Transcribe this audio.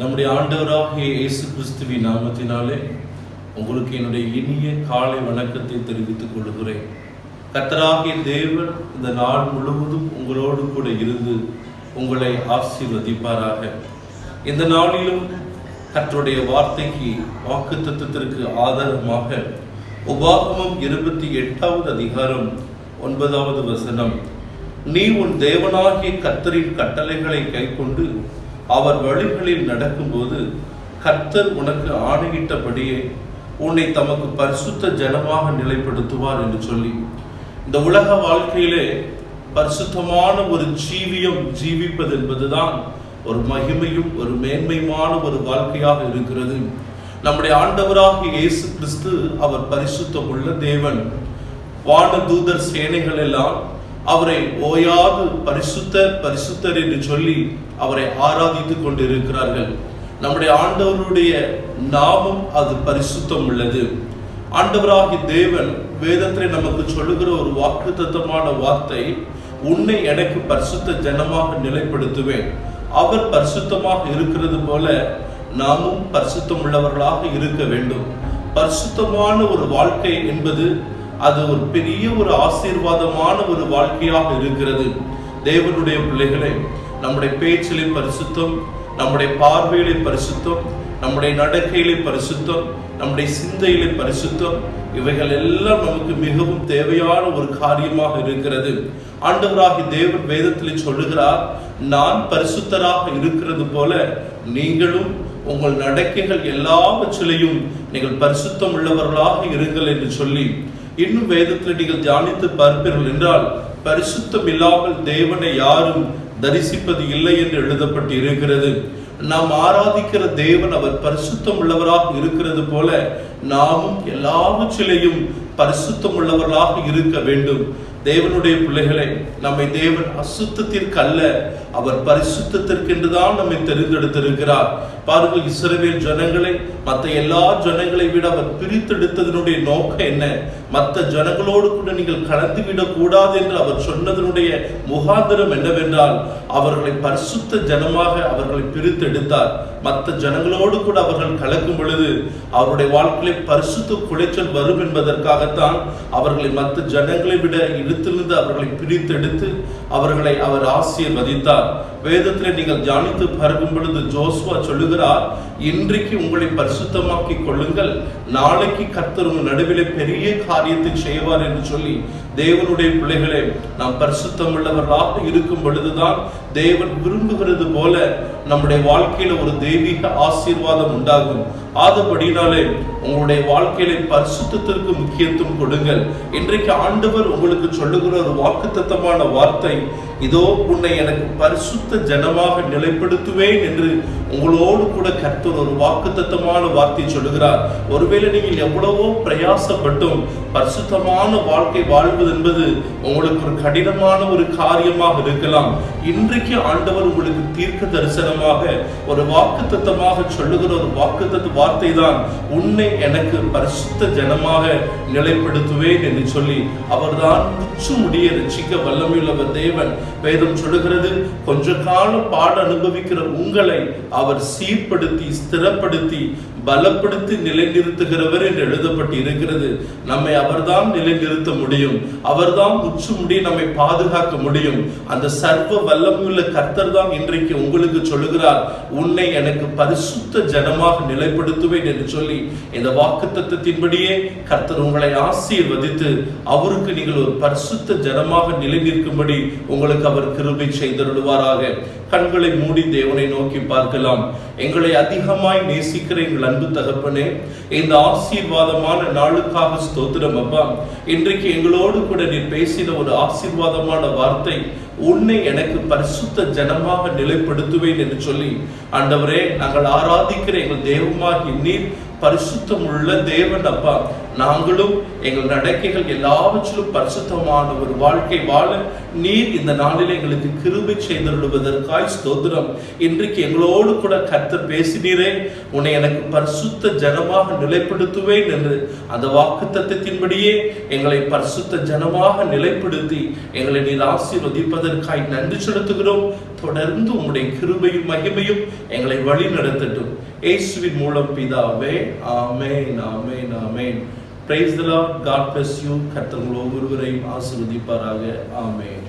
நம்முடைய ஆண்டவராகிய இயேசு கிறிஸ்துவின் நாமத்தினாலே உங்களுக்கு என்னுடைய இனிய காலை வணக்கத்தை தெரிவித்துக் கொள்கிறேன் கத்தராகிய தேவன் இந்த நாள் முழுவதும் உங்களோடு கூட இருந்து உங்களை ஆசீர்வதிப்பாராக. இந்த நாளிலும் கர்த்தருடைய வார்த்தைக்கு வாக்கு தத்துவத்திற்கு ஆதாரமாக உபாகமம் இருபத்தி எட்டாவது அதிகாரம் ஒன்பதாவது வசனம். நீ உன் தேவனாகிய கத்தரின் கட்டளைகளை கைக்கொண்டு அவர் வழிகளில் நடக்கும்போது கர்த்தர் உனக்கு ஆணையிட்டபடியே உன்னை தமக்கு பரிசுத்த ஜனமாக நிலைப்படுத்துவார் என்று சொல்லி இந்த உலக வாழ்க்கையிலே பரிசுத்தமான ஒரு ஜீவியம் ஜீவிப்பது என்பதுதான் ஒரு மகிமையும் ஒரு மேன்மையுமான ஒரு வாழ்க்கையாக இருக்கிறது. நம்முடைய ஆண்டவராக இயேசு கிறிஸ்து அவர் பரிசுத்தம் உள்ள தேவன். வான தூதர் சேனைகள் எல்லாம் அவரை ஓயாது பரிசுத்தர் பரிசுத்தர் என்று சொல்லி அவரை ஆராதித்துக் கொண்டிருக்கிறார்கள். நம்முடைய ஆண்டவருடைய நாமம் அது பரிசுத்தம் உள்ளது. ஆண்டவராகி தேவன் வேதத்தை நமக்கு சொல்லுகிற ஒரு வாக்குத்தத்தமான வார்த்தை உன்னை எனக்கு பரிசுத்த ஜனமாக நிலைப்படுத்துவேன். அவர் பரிசுத்தமாக இருக்கிறது போல நாமும் பரிசுத்தம் உள்ளவர்களாக இருக்க வேண்டும். பரிசுத்தமான ஒரு வாழ்க்கை என்பது அது ஒரு பெரிய ஒரு ஆசீர்வாதமான ஒரு வாழ்க்கையாக இருக்கிறது. தேவனுடைய பிள்ளைகளை நம்முடைய பேச்சிலே பரிசுத்தம் நம்முடைய பார்வையிலே பரிசுத்தம் நம்முடைய நடக்கையிலே பரிசுத்தம் நம்முடைய சிந்தையிலே பரிசுத்தம் இவைகள் எல்லாம் நமக்கு மிகவும் தேவையான ஒரு காரியமாக இருக்கிறது. ஆண்டவராகி தேவன் வேதத்தில் சொல்லுகிறார் நான் பரிசுத்தராக இருக்கிறது போல நீங்களும் உங்கள் நடக்கைகள் எல்லாவற்றிலையும் நீங்கள் பரிசுத்தம் உள்ளவர்களாக இருங்கள் என்று சொல்லி இன்னும் வேதத்தில் நீங்கள் தியானித்து பார்ப்பீர்கள் என்றால் பரிசுத்தம் இல்லாமல் தேவனை யாரும் தரிசிப்பது இல்லை என்று எழுதப்பட்டு இருக்கிறது நாம் ஆராதிக்கிற தேவன் அவர் பரிசுத்தம் உள்ளவராக இருக்கிறது போல நாமும் எல்லாவற்றிலையும் பரிசுத்தம் உள்ளவர்களாக இருக்க வேண்டும். தேவனுடைய பிள்ளைகளை நம்மை தேவன் அசுத்தத்திற்கு அல்ல அவர் பரிசுத்திற்கென்றுதான் நம்மை தெரிந்தெடுத்திருக்கிறார். பாருங்கள் இஸ்ரவேல் ஜனங்களை மற்ற எல்லா ஜனங்களை விட அவர் பிரித்தெடுத்ததனுடைய நோக்கம் என்ன? மற்ற ஜனங்களோடு கூட நீங்கள் கலந்து விடக்கூடாது என்று அவர் சொன்னதனுடைய முகாந்திரம் என்னவென்றால் அவர்களை பரிசுத்த ஜனமாக அவர்களை பிரித்தெடுத்தார். மற்ற ஜனங்களோடு கூட அவர்கள் கலக்கும் பொழுது அவருடைய வாழ்க்கையில் பரிசுத்த குலைச்சல் வரும் என்பதற்காகத்தான் அவர்களை மற்ற ஜனங்களை விட இழுத்திலிருந்து அவர்களை பிரித்தெடுத்து அவர்களை அவர் ஆசீர்வதித்தார். வேதத்தில் நீங்கள் தியானித்து பருகும் பொழுது ஜோஸ்வா சொல்லுகிறார் இன்றைக்கு உங்களை பரிசுத்தமாக்கி கொள்ளுங்கள். நாளைக்கு கர்த்தர் உங்கள் நடுவிலே பெரிய காரியத்தை செய்வார் என்று சொல்லி தேவனுடைய பிள்ளைகளே நாம் பரிசுத்தம் உள்ளவர்களாக இருக்கும் பொழுதுதான் தேவன் விரும்புகிறது போல நம்முடைய வாழ்க்கையில ஒரு தெய்வீக ஆசீர்வாதம் உண்டாகும். ஆதபடினாலே உங்களுடைய வாழ்க்கையில பரிசுத்தத்திற்கு முக்கியத்துவம் கொடுங்கள். இன்றைக்கு ஆண்டவர் உங்களுக்கு சொல்லுகிற ஒரு வாக்குத்தத்தமான வார்த்தை இதோ உன்னை எனக்கு பரிசுத்த ஜனமாக நிலைப்படுத்துவேன் என்று உங்களோடு கூட கர்த்தர் ஒரு வாக்குத்தத்தமான வார்த்தை சொல்லுகிறார். ஒருவேளை நீங்கள் எவ்வளவோ பிரயாசப்பட்டும் பரிசுத்தமான வாழ்க்கை வாழ்வது என்பது உங்களுக்கு ஒரு கடினமான ஒரு காரியமாக இருக்கலாம். இன்றைக்கு ஆண்டவர் உங்களுக்கு தீர்க்க தரிசனம் தரிசனமாக ஒரு வாக்குத்தத்தமாக சொல்லுகிற ஒரு வாக்குத்தத்த வார்த்தை தான் உன்னை எனக்கு பரிசுத்த ஜனமாக நிலைப்படுத்துவேன் என்று சொல்லி அவர்தான் முடிய ரசிக்க வல்லமையுள்ளவர் தேவன். வேதம் சொல்லுகிறது கொஞ்ச காலம் பாட அனுபவிக்கிற உங்களை அவர் சீர்படுத்தி ஸ்திரப்படுத்தி பலப்படுத்தி நிலைநிறுத்துகிறவர் என்று எழுதப்பட்டு இருக்கிறது நம்மை அவர்தான் நிலைநிறுத்த முடியும். அவர்தான் உச்சு முடி நம்மை பாதுகாக்க முடியும். அந்த சர்வ வல்லமையுள்ள கர்த்தர் தான் இன்றைக்கு உங்களுக்கு சொல்லுகிறார் உன்னை எனக்கு பரிசுத்த ஜனமாக நிலைப்படுத்துவேன் என்று சொல்லி இந்த வாக்கு தத்துவத்தின்படியே கர்த்தர் உங்களை ஆசீர்வதித்து அவருக்கு நீங்கள் ஒரு பரிசுத்த ஜனமாக நிலைநிற்கும்படி உங்களுக்கு அவர் கிருபை செய்தருடுவாராக கண்களை மூடி தேவனை நோக்கி பார்க்கலாம். எங்களை அதிகமாய் நேசிக்கிற எங்கள் அன்பு தகப்பனே இந்த ஆசீர்வாதமான நாளுக்காக ஸ்தோத்திரம் அப்பா. இன்றைக்கு எங்களோடு கூட நீ பேசின ஒரு ஆசீர்வாதமான வார்த்தை உன்னை எனக்கு பரிசுத்த ஜனமாக நிலைப்படுத்துவேன் என்று சொல்லி ஆண்டவரே நாங்கள் ஆராதிக்கிற எங்கள் தெய்வமாகி நீர் பரிசுத்தம் உள்ள தேவன் அப்பா. நாங்களும் எங்கள் நடக்கைகள் எல்லாவற்றிலும் பரிசுத்தமான ஒரு வாழ்க்கை வாழ நீர் இந்த நாளில் எங்களுக்கு கிருபை செய்திருவதற்காய் ஸ்தோத்திரம். இன்றைக்கு எங்களோடு கூட கத்த பேசினீரே. உன்னை எனக்கு பரிசுத்த ஜனமாக நிலைப்படுத்துவேன் என்று அந்த வாக்கு தத்துவத்தின்படியே எங்களை பரிசுத்த ஜனமாக நிலைப்படுத்தி எங்களை நீர் ஆசீர்வதிப்பதற்காய் நன்றி செலுத்துகிறோம். தொடர்ந்து உங்களுடைய கிருபையும் மகிமையும் எங்களை வழி நடத்தட்டும் இயேசுவின் மூலம் பிதாவே ஆமேன் ஆமேன் ஆமேன். Praise the lord God bless you கர்த்தர் ஒவ்வொருவரையும் ஆசீர்வதிப்பாராக. ஆமேன்.